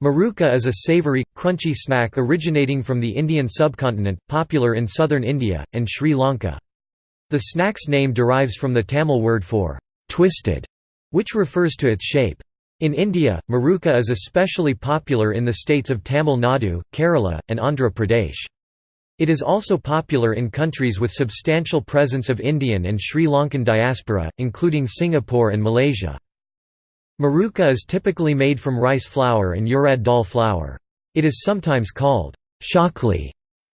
Murukku is a savoury, crunchy snack originating from the Indian subcontinent, popular in southern India, and Sri Lanka. The snack's name derives from the Tamil word for «twisted», which refers to its shape. In India, Murukku is especially popular in the states of Tamil Nadu, Kerala, and Andhra Pradesh. It is also popular in countries with substantial presence of Indian and Sri Lankan diaspora, including Singapore and Malaysia. Murukku is typically made from rice flour and urad dal flour. It is sometimes called chakli.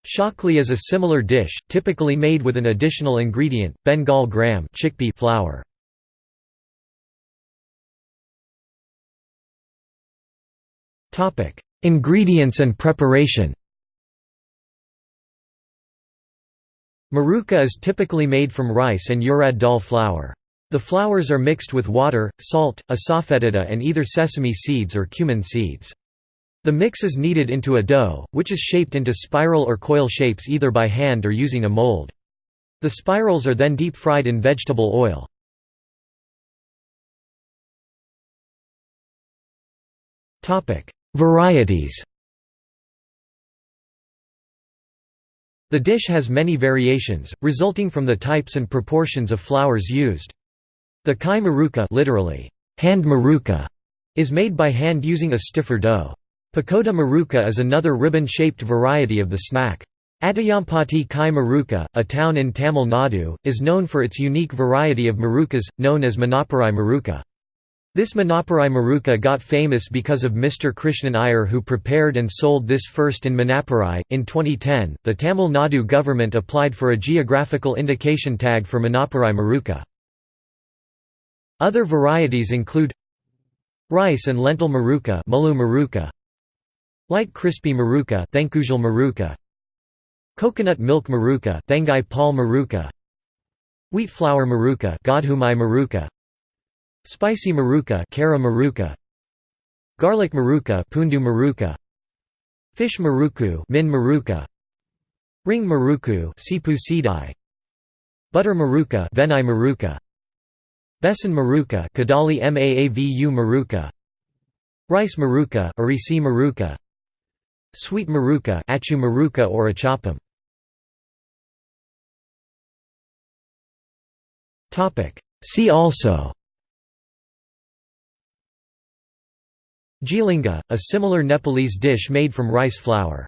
Chakli is a similar dish, typically made with an additional ingredient, Bengal gram chickpea flour. Ingredients and preparation Murukku is typically made from rice and urad dal flour. The flours are mixed with water, salt, asafoetida and either sesame seeds or cumin seeds. The mix is kneaded into a dough, which is shaped into spiral or coil shapes either by hand or using a mold. The spirals are then deep fried in vegetable oil. Varieties The dish has many variations, resulting from the types and proportions of flours used. The kai murukku literally, hand murukku, is made by hand using a stiffer dough. Pakoda murukku is another ribbon-shaped variety of the snack. Atayampati Kai Maruka, a town in Tamil Nadu, is known for its unique variety of murukkus, known as Manapparai murukku. This Manapparai murukku got famous because of Mr. Krishnan Iyer who prepared and sold this first in Manapparai. In 2010, the Tamil Nadu government applied for a geographical indication tag for Manapparai murukku. Other varieties include rice and lentil murukku, murukku light crispy murukku, murukku coconut milk murukku, thengai pal murukku wheat flour murukku, godhumai murukku spicy murukku, kara murukku garlic murukku, pundu murukku fish murukku, min murukku ring murukku, sipu sidai butter murukku, venai murukku Besan murukku Kadali Maavu murukku Rice murukku Arisi murukku Sweet murukku Achu murukku or achapam. Topic. See also Jilinga, a similar Nepalese dish made from rice flour